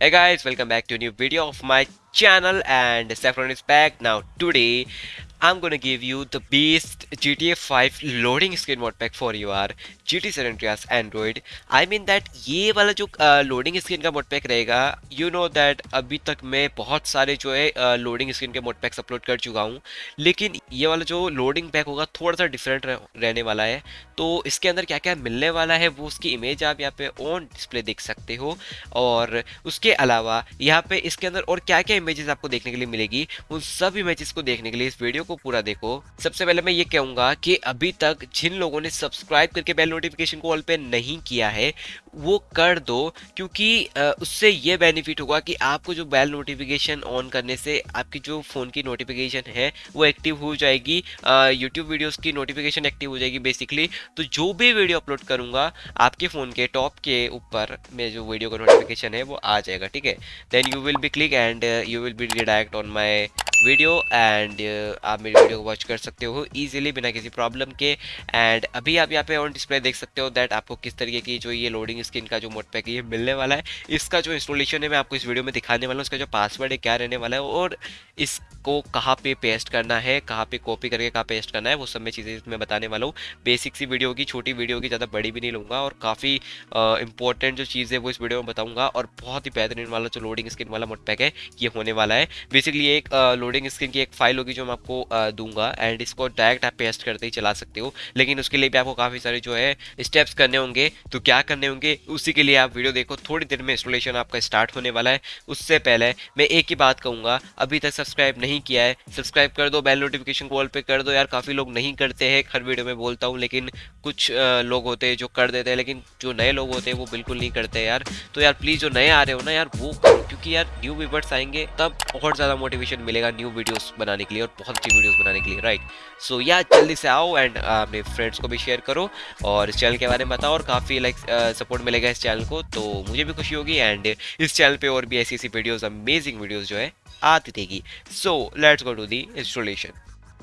Hey guys, welcome back to a new video of my channel and Saffron is back. Now today I'm gonna give you the best GTA 5 loading screen mod pack for your GT San Andreas Android. I mean that ये वाला जो loading screen का mod pack रहेगा you know that अभी तक मैं बहुत सारे जो है लोडिंग स्क्रीन के मोड पैक्स अपलोड कर चुका हूँ, लेकिन ये वाला जो लोडिंग पैक होगा थोड़ा सा डिफरेंट रहने वाला है तो इसके अंदर क्या क्या मिलने वाला है, वो उसकी इमेज आप यहाँ पे ऑन डिस्प्ले देख सकते हो और उसके अलावा यहाँ पे इसके अंदर और क्या क्या इमेजेस आपको देखने के लिए मिलेगी, उन सब इमेजेस को देखने के लिए इस वीडियो को पूरा देखो। सबसे पहले मैं ये कहूँगा कि अभी तक जिन लोगों ने सब्सक्राइब करके बेल नोटिफिकेशन को ऑल पे नहीं किया है वो कर दो क्योंकि उससे ये बेनिफिट होगा कि आपको जो बेल नोटिफिकेशन ऑन करने से आपकी जो फ़ोन की नोटिफिकेशन है वो एक्टिव हो जाएगी यूट्यूब वीडियोस की नोटिफिकेशन एक्टिव हो जाएगी बेसिकली तो जो भी वीडियो अपलोड करूँगा आपके फ़ोन के टॉप के ऊपर में जो वीडियो का नोटिफिकेशन है वो आ जाएगा ठीक है? Then you will be click and you will be redirect on my video and uh, आप मेरी वीडियो को वॉच कर सकते हो ईजिली बिना किसी प्रॉब्लम के। एंड अभी आप यहाँ पे ऑन डिस्प्ले देख सकते हो दैट आपको किस तरीके की जो ये लोडिंग स्क्रीन का जो मोड पैक ये मिलने वाला है। इसका जो इंस्टॉलेशन है, मैं आपको इस वीडियो में दिखाने वाला हूँ उसका जो पासवर्ड है, क्या रहने वाला है और इसको कहाँ पे पेस्ट करना है, कहाँ पे कॉपी करके कहाँ पेस्ट करना है, वो सब मैं चीज़ें मैं बताने वाला हूँ। बेसिक सी वीडियो की छोटी वीडियो की ज़्यादा बड़ी भी नहीं लूँगा और काफ़ी इंपॉर्टेंट जो चीज़ है वो इस वीडियो में बताऊँगा और बहुत ही बेहतरीन वाला जो लोडिंग स्क्रीन वाला मोड पैक है, ये होने वाला है। बेसिकली एक लोडिंग स्क्रीन की एक फ़ाइल होगी जो मैं आपको दूँगा एंड इसको डायरेक्ट आप पेस्ट करते ही चला सकते हो। लेकिन उसके लिए भी आपको काफ़ी सारे जो है स्टेप्स करने होंगे। तो क्या करने होंगे? उसी के लिए आप वीडियो देखो। थोड़ी देर में इंस्टॉलेशन आपका स्टार्ट होने वाला है। उससे पहले मैं एक ही बात कहूँगा, अभी तक सब्सक्राइब नहीं किया है सब्सक्राइब कर दो बेल नोटिफिकेशन कॉल पर कर दो। यार, काफ़ी लोग नहीं करते हैं, हर वीडियो में बोलता हूँ, लेकिन कुछ लोग होते हैं जो कर देते हैं, लेकिन जो नए लोग होते हैं वो बिल्कुल नहीं करते यार। तो यार प्लीज़ जो नए आ रहे हो ना यार, वो क्योंकि यार न्यू व्यूवर्स आएँगे, तब बहुत ज़्यादा मोटिवेशन मिलेगा न्यू वीडियोस बनाने के लिए और बहुत अच्छी वीडियोस बनाने के लिए राइट सो या जल्दी से आओ एंड अपने फ्रेंड्स को भी शेयर करो और इस चैनल के बारे में बताओ और काफ़ी लाइक सपोर्ट मिलेगा इस चैनल को तो मुझे भी खुशी होगी एंड इस चैनल पर और भी ऐसी ऐसी वीडियोज़ अमेजिंग वीडियोज़ जो है, आती रहेगी। So let's go to the installation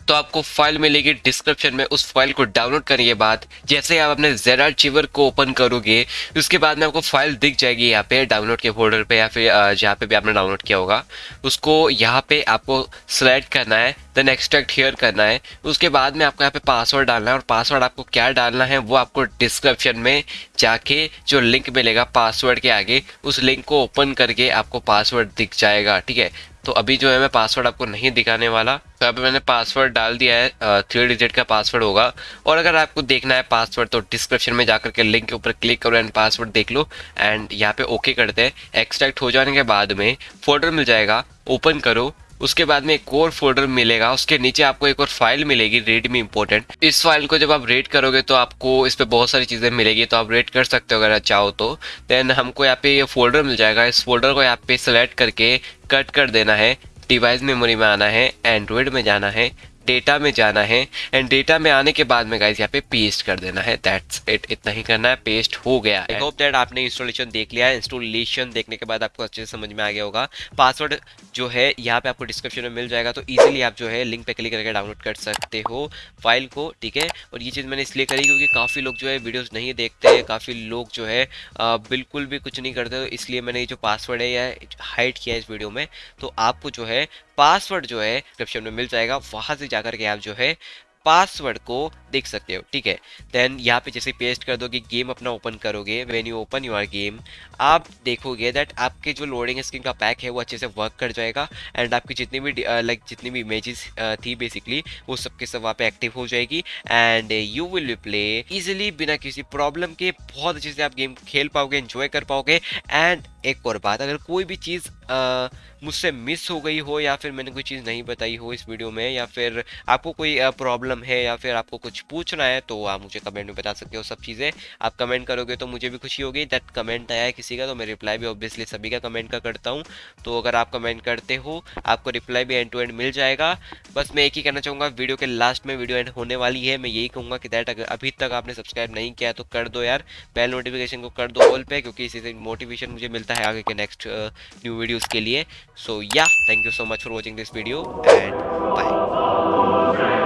तो आपको फ़ाइल मिलेगी डिस्क्रिप्शन में, उस फ़ाइल को डाउनलोड करने के बाद, जैसे आप अपने जेरा चिवर को ओपन करोगे, उसके बाद में आपको फ़ाइल दिख जाएगी यहाँ पे डाउनलोड के फोल्डर पे या फिर जहाँ पे भी आपने डाउनलोड किया होगा। उसको यहाँ पे आपको सेलेक्ट करना है देन एक्सट्रैक्ट हेयर करना है। उसके बाद में आपको यहाँ पे पासवर्ड डालना है और पासवर्ड आपको क्या डालना है, वो आपको डिस्क्रिप्शन में जाके जो लिंक मिलेगा पासवर्ड के आगे, उस लिंक को ओपन करके आपको पासवर्ड दिख जाएगा, ठीक है? तो अभी जो है मैं पासवर्ड आपको नहीं दिखाने वाला। तो अभी मैंने पासवर्ड डाल दिया है थ्री डिजिट का पासवर्ड होगा। और अगर आपको देखना है पासवर्ड तो डिस्क्रिप्शन में जाकर के लिंक के ऊपर क्लिक करो एंड पासवर्ड देख लो। एंड यहाँ पे ओके करते हैं। एक्सट्रैक्ट हो जाने के बाद में फोल्डर मिल जाएगा। ओपन करो। उसके बाद में एक और फोल्डर मिलेगा, उसके नीचे आपको एक और फ़ाइल मिलेगी रेडमी इम्पोर्टेंट इस फ़ाइल को जब आप रेड करोगे तो आपको इस पर बहुत सारी चीज़ें मिलेगी तो आप रेड कर सकते हो अगर चाहो तो। देन हमको यहाँ पे ये फोल्डर मिल जाएगा, इस फोल्डर को यहाँ पे सेलेक्ट करके कट कर देना है डिवाइस मेमोरी में आना है एंड्रॉयड में जाना है। डेटा में जाना है एंड डेटा में आने के बाद में गाइस यहाँ पे पेस्ट कर देना है. दैट्स इट इतना ही करना है. पेस्ट हो गया. आई होप दैट आपने इंस्टॉलेशन देख लिया. है इंस्टॉलेशन देखने के बाद आपको अच्छे से समझ में आ गया होगा. पासवर्ड जो है, यहाँ पे आपको डिस्क्रिप्शन में मिल जाएगा. तो ईजिली आप जो है लिंक पे क्लिक करके डाउनलोड कर सकते हो फ़ाइल को, ठीक है? और ये चीज़ मैंने इसलिए करी क्योंकि काफ़ी लोग जो है वीडियोज़ नहीं देखते हैं. काफ़ी लोग जो है बिल्कुल भी कुछ नहीं करते. तो इसलिए मैंने ये जो पासवर्ड है या हाइड किया है इस वीडियो में. तो आपको जो है पासवर्ड जो है डिस्क्रिप्शन में मिल जाएगा, वहाँ से जाकर के आप जो है पासवर्ड को देख सकते हो, ठीक है? देन यहाँ पे जैसे पेस्ट कर दोगे गेम अपना ओपन करोगे when you open your game आप देखोगे दैट आपके जो लोडिंग स्क्रीन का पैक है, वो अच्छे से वर्क कर जाएगा एंड आपकी जितनी भी लाइक जितनी भी इमेजेस थी बेसिकली वो सबके सब वहाँ पे एक्टिव हो जाएगी and you will play easily बिना किसी प्रॉब्लम के, बहुत अच्छे से आप गेम खेल पाओगे इन्जॉय कर पाओगे एंड एक और बात, अगर कोई भी चीज़ मुझसे मिस हो गई हो या फिर मैंने कोई चीज़ नहीं बताई हो इस वीडियो में या फिर आपको कोई प्रॉब्लम है या फिर आपको कुछ पूछना है तो आप मुझे कमेंट में बता सकते हो सब चीज़ें। आप कमेंट करोगे तो मुझे भी खुशी होगी, दैट कमेंट आया है किसी का तो मैं रिप्लाई भी ऑब्वियसली सभी का कमेंट का करता हूँ। तो अगर आप कमेंट करते हो, आपको रिप्लाई भी एंड टू एंड मिल जाएगा। बस मैं एक ही कहना चाहूँगा, वीडियो के लास्ट में वीडियो एंड होने वाली है। मैं यही कहूँगा कि दैट अगर अभी तक आपने सब्सक्राइब नहीं किया तो कर दो यार। बेल नोटिफिकेशन को कर दो ऑल पे, क्योंकि इसी से मोटिवेशन मुझे मिलता है। है आगे के नेक्स्ट न्यू वीडियोज़ के लिए। So yeah thank you so much for watching this video and bye